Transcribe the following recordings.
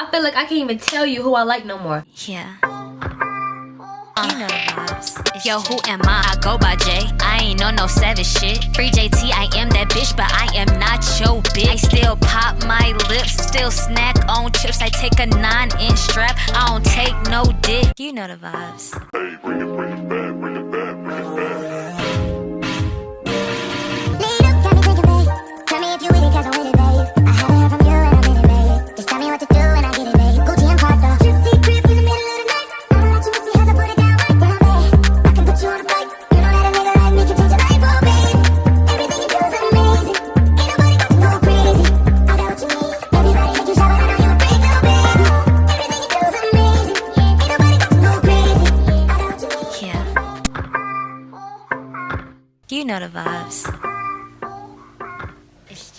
I feel like I can't even tell you who I like no more. Yeah. Uh. You know the vibes. Yo, who am I? I go by J. I ain't on no savage shit. Free JT, I am that bitch, but I am not your bitch. I still pop my lips, still snack on chips. I take a nine inch strap, I don't take no dick. You know the vibes. Hey, bring it, bring it back, bring it back, bring it back. You know the vibes.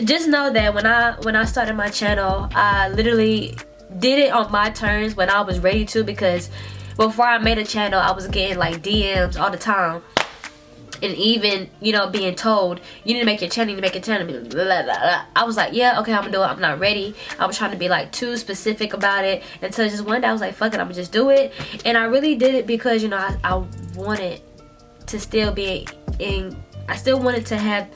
just know that when I when I started my channel, I literally did it on my terms when I was ready to because before I made a channel, I was getting like DMs all the time. And even, you know, being told, you need to make your channel, you need to make your channel. Blah, blah, blah. I was like, yeah, okay, I'm gonna do it. I'm not ready. I was trying to be like too specific about it until just one day I was like, fuck it, I'm gonna just do it. And I really did it because, you know, I, I wanted to still be in, I still wanted to have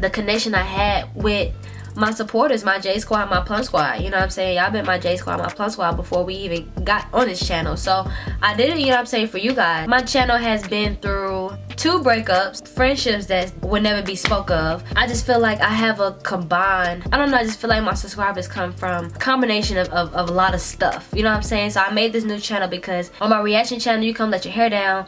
the connection I had with my supporters, my J Squad, my Plum Squad. You know what I'm saying? Y'all been my J Squad, my Plum Squad before we even got on this channel. So I did it, you know what I'm saying, for you guys. My channel has been through two breakups, friendships that would never be spoke of. I just feel like I have a combined, I don't know, I just feel like my subscribers come from a combination of, of, of a lot of stuff. You know what I'm saying? So I made this new channel because on my reaction channel, you come let your hair down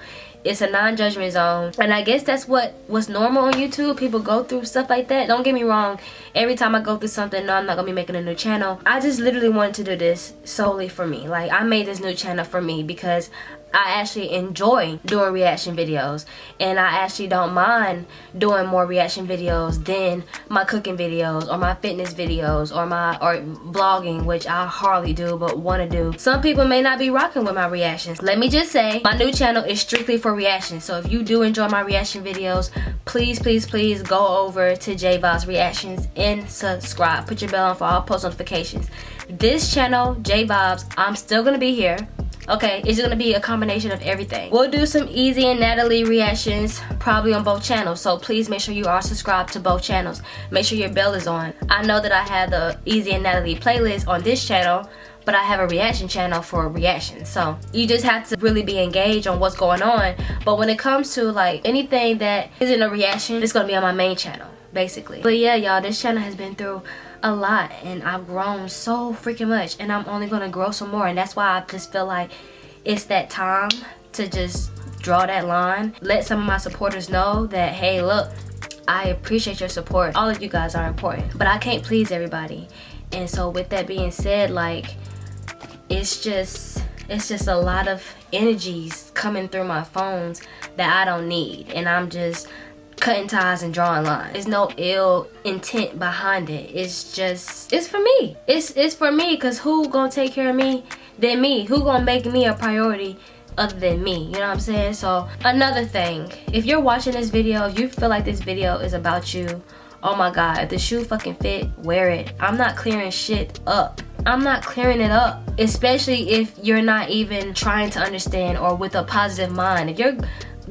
it's a non-judgment zone. And i guess that's what was normal on youtube. People go through stuff like that. Don't get me wrong. Every time i go through something no i'm not gonna be making a new channel. I just literally wanted to do this solely for me. Like i made this new channel for me because I actually enjoy doing reaction videos and I actually don't mind doing more reaction videos than my cooking videos or my fitness videos or my or vlogging which I hardly do but want to do. Some people may not be rocking with my reactions. Let me just say my new channel is strictly for reactions so if you do enjoy my reaction videos please please please go over to J Vibes Reactions and subscribe. Put your bell on for all post notifications. This channel J Vibes I'm still gonna be here okay it's gonna be a combination of everything we'll do some easy and natalie reactions probably on both channels so please make sure you are subscribed to both channels make sure your bell is on i know that i have the easy and natalie playlist on this channel but I have a reaction channel for reactions. So you just have to really be engaged on what's going on. But when it comes to like anything that isn't a reaction, it's gonna be on my main channel, basically. But yeah, y'all, this channel has been through a lot and I've grown so freaking much and I'm only gonna grow some more and that's why I just feel like it's that time to just draw that line. Let some of my supporters know that hey look I appreciate your support. All of you guys are important but I can't please everybody. And so with that being said like it's just it's just a lot of energies coming through my phones that I don't need and I'm just cutting ties and drawing lines. There's no ill intent behind it. It's just, it's for me. It's it's for me because who gonna take care of me than me? Who gonna make me a priority other than me? You know what I'm saying? So another thing, if you're watching this video, if you feel like this video is about you, oh my god, if the shoe fucking fit, wear it. I'm not clearing shit up. I'm not clearing it up, especially if you're not even trying to understand or with a positive mind. If you're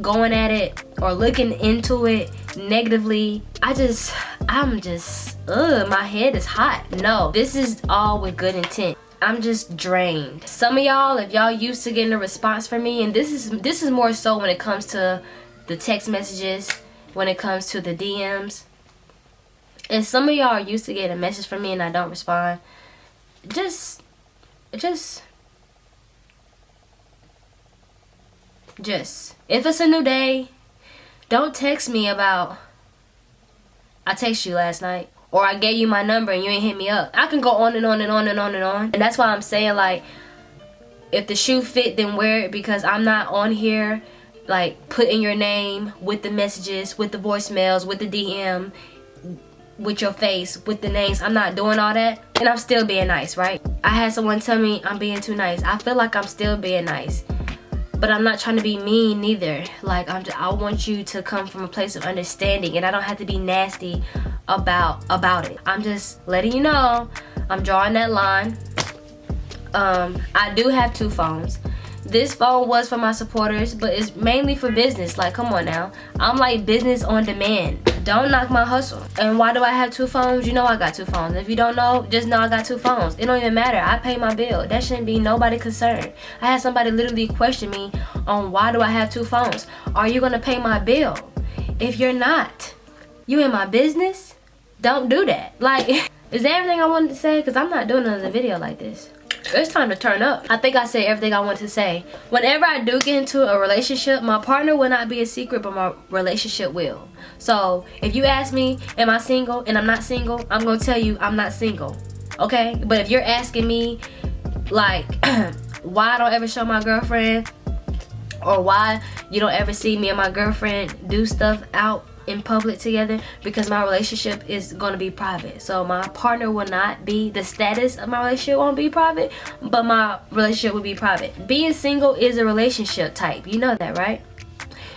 going at it or looking into it negatively i just i'm just ugh my head is hot. No this is all with good intent. I'm just drained. Some of y'all if y'all used to getting a response from me and this is this is more so when it comes to the text messages when it comes to the dms and some of y'all are used to getting a message from me and i don't respond just just just if it's a new day don't text me about I text you last night or I gave you my number and you ain't hit me up. I can go on and on and on and on and on. And that's why I'm saying like if the shoe fit then wear it because I'm not on here like putting your name with the messages with the voicemails with the DM with your face with the names. I'm not doing all that and I'm still being nice right? I had someone tell me I'm being too nice. I feel like I'm still being nice but I'm not trying to be mean neither. Like I'm just, I want you to come from a place of understanding and I don't have to be nasty about about it. I'm just letting you know I'm drawing that line um, I do have two phones. This phone was for my supporters, but it's mainly for business. Like, come on now. I'm like business on demand. Don't knock my hustle. And why do I have two phones? You know I got two phones. If you don't know, just know I got two phones. It don't even matter. I pay my bill. That shouldn't be nobody concerned. I had somebody literally question me on why do I have two phones? Are you gonna pay my bill? If you're not, you in my business? Don't do that. Like, is that everything I wanted to say? Because I'm not doing another video like this it's time to turn up. I think I said everything I want to say. Whenever I do get into a relationship, my partner will not be a secret, but my relationship will. So if you ask me, am I single and I'm not single, I'm gonna tell you I'm not single. Okay? But if you're asking me like why I don't ever show my girlfriend or why you don't ever see me and my girlfriend do stuff out in public together because my relationship is going to be private. So my partner will not be the status of my relationship won't be private but my relationship will be private. Being single is a relationship type. You know that right?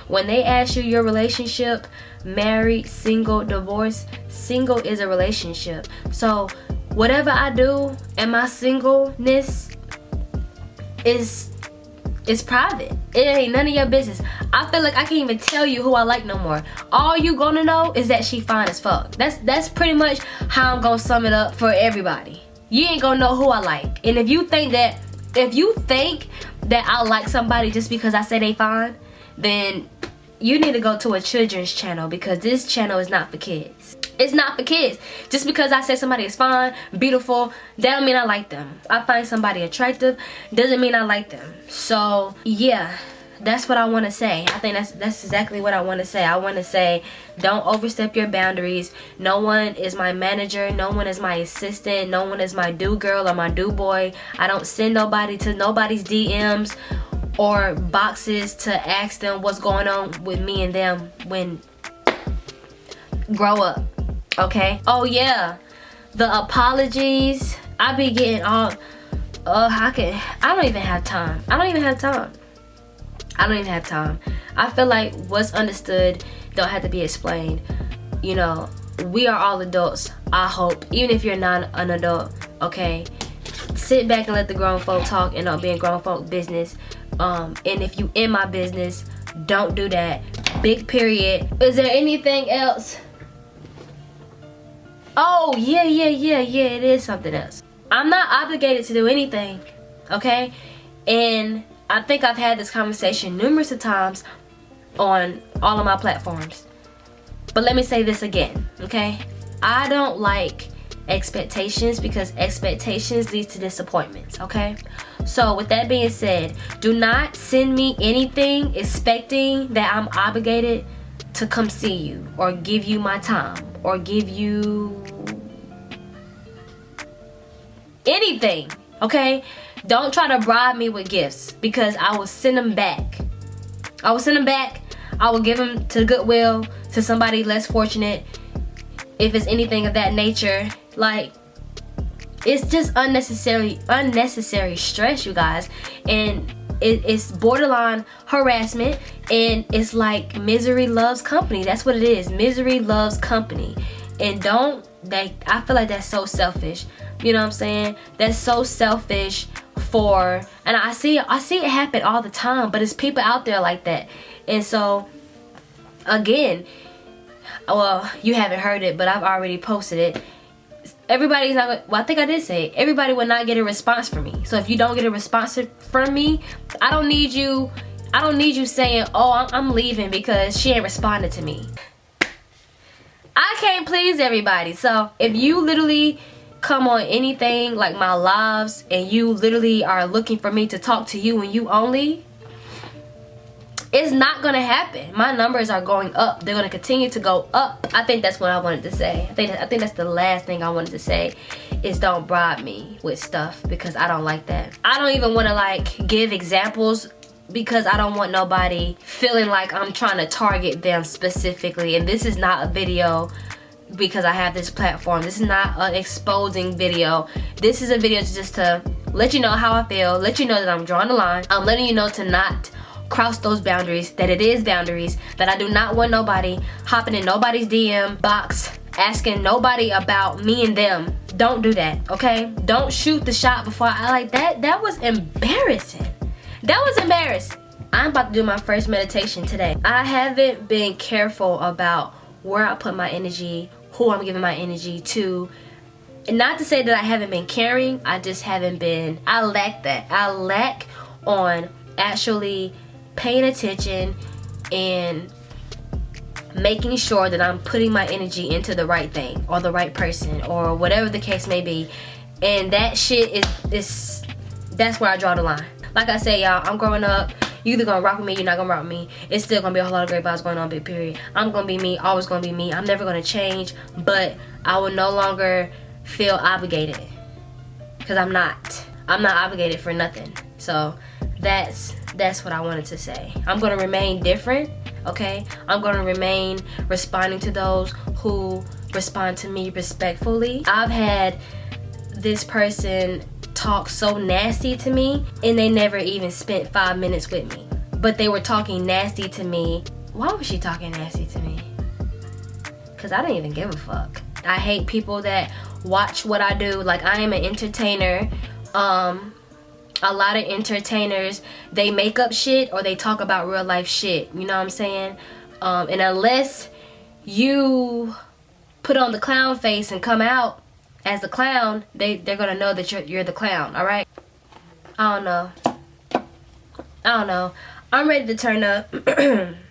When they ask you your relationship married single divorced single is a relationship. So whatever i do and my singleness is it's private. It ain't none of your business. I feel like I can't even tell you who I like no more. All you gonna know is that she fine as fuck. That's that's pretty much how I'm gonna sum it up for everybody. You ain't gonna know who I like. And if you think that if you think that I like somebody just because I say they fine, then you need to go to a children's channel because this channel is not for kids. It's not for kids. Just because I say somebody is fine, beautiful, that don't mean I like them. I find somebody attractive, doesn't mean I like them. So, yeah that's what I want to say. I think that's that's exactly what I want to say. I want to say don't overstep your boundaries. No one is my manager. No one is my assistant. No one is my do girl or my do boy. I don't send nobody to nobody's DMs or boxes to ask them what's going on with me and them when grow up okay? Oh yeah. The apologies. I be getting all oh i can i don't even have time. I don't even have time. I don't even have time. I feel like what's understood don't have to be explained. You know we are all adults i hope. Even if you're not an adult okay? Sit back and let the grown folk talk and not be in grown folk business. Um and if you in my business don't do that. Big period. Is there anything else Oh, yeah, yeah, yeah, yeah, it is something else. I'm not obligated to do anything, okay? And I think I've had this conversation numerous of times on all of my platforms. But let me say this again, okay? I don't like expectations because expectations leads to disappointments, okay? So with that being said, do not send me anything expecting that I'm obligated to come see you or give you my time or give you anything okay? Don't try to bribe me with gifts because I will send them back. I will send them back. I will give them to Goodwill to somebody less fortunate if it's anything of that nature. Like it's just unnecessary unnecessary stress you guys. And it, it's borderline harassment and it's like misery loves company. That's what it is. Misery loves company. And don't they i feel like that's so selfish. You know what i'm saying? That's so selfish for and i see i see it happen all the time but it's people out there like that. And so again well you haven't heard it but i've already posted it everybody's not well i think i did say everybody will not get a response from me. So if you don't get a response from me i don't need you i don't need you saying oh i'm, I'm leaving because she ain't responded to me. I can't please everybody. So if you literally come on anything like my lives and you literally are looking for me to talk to you and you only it's not gonna happen my numbers are going up they're gonna continue to go up i think that's what i wanted to say i think i think that's the last thing i wanted to say is don't bribe me with stuff because i don't like that i don't even want to like give examples because I don't want nobody feeling like I'm trying to target them specifically and this is not a video because I have this platform. This is not an exposing video. This is a video just to let you know how I feel, let you know that I'm drawing the line. I'm letting you know to not cross those boundaries, that it is boundaries, that I do not want nobody hopping in nobody's DM box asking nobody about me and them. Don't do that, okay? Don't shoot the shot before I like that. That was embarrassing. That was embarrassing. I'm about to do my first meditation today. I haven't been careful about where I put my energy, who I'm giving my energy to. And not to say that I haven't been caring, I just haven't been, I lack that. I lack on actually paying attention and making sure that I'm putting my energy into the right thing or the right person or whatever the case may be. And that shit is, is that's where I draw the line. Like I said, y'all, I'm growing up. You either gonna rock with me, you're not gonna rock with me. It's still gonna be a whole lot of great vibes going on, big period. I'm gonna be me, always gonna be me. I'm never gonna change, but I will no longer feel obligated. Cause I'm not. I'm not obligated for nothing. So that's that's what I wanted to say. I'm gonna remain different, okay? I'm gonna remain responding to those who respond to me respectfully. I've had this person talk so nasty to me and they never even spent five minutes with me. But they were talking nasty to me. Why was she talking nasty to me? Cause I didn't even give a fuck. I hate people that watch what I do. Like I am an entertainer. Um, a lot of entertainers they make up shit or they talk about real life shit. You know what I'm saying? Um, and unless you put on the clown face and come out as the clown, they they're gonna know that you're you're the clown. All right? I don't know. I don't know. I'm ready to turn up.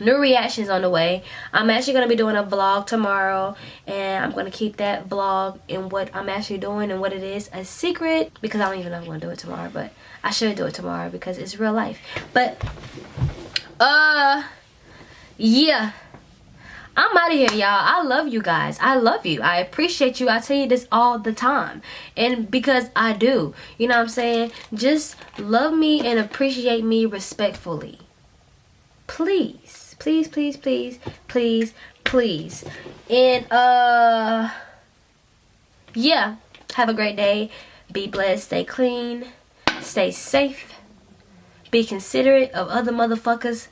new reactions on the way i'm actually going to be doing a vlog tomorrow and i'm going to keep that vlog and what i'm actually doing and what it is a secret because i don't even know i'm going to do it tomorrow but i should do it tomorrow because it's real life but uh yeah I'm out of here, y'all. I love you guys. I love you. I appreciate you. I tell you this all the time. And because I do. You know what I'm saying? Just love me and appreciate me respectfully. Please. Please, please, please, please, please. And, uh, yeah. Have a great day. Be blessed. Stay clean. Stay safe. Be considerate of other motherfuckers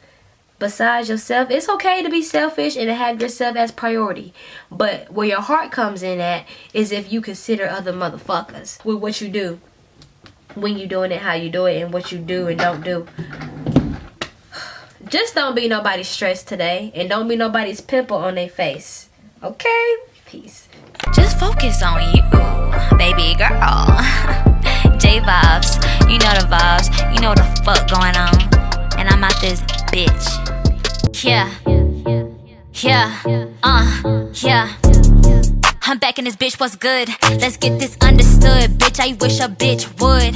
besides yourself. It's okay to be selfish and to have yourself as priority. But where your heart comes in at is if you consider other motherfuckers with what you do. When you doing it, how you do it, and what you do and don't do. Just don't be nobody's stress today. And don't be nobody's pimple on their face. Okay? Peace. Just focus on you, baby girl. J vibes, you know the vibes, you know the fuck going on. And I'm out this bitch. Yeah, yeah, uh, yeah. I'm back in this bitch, what's good? Let's get this understood, bitch. I wish a bitch would.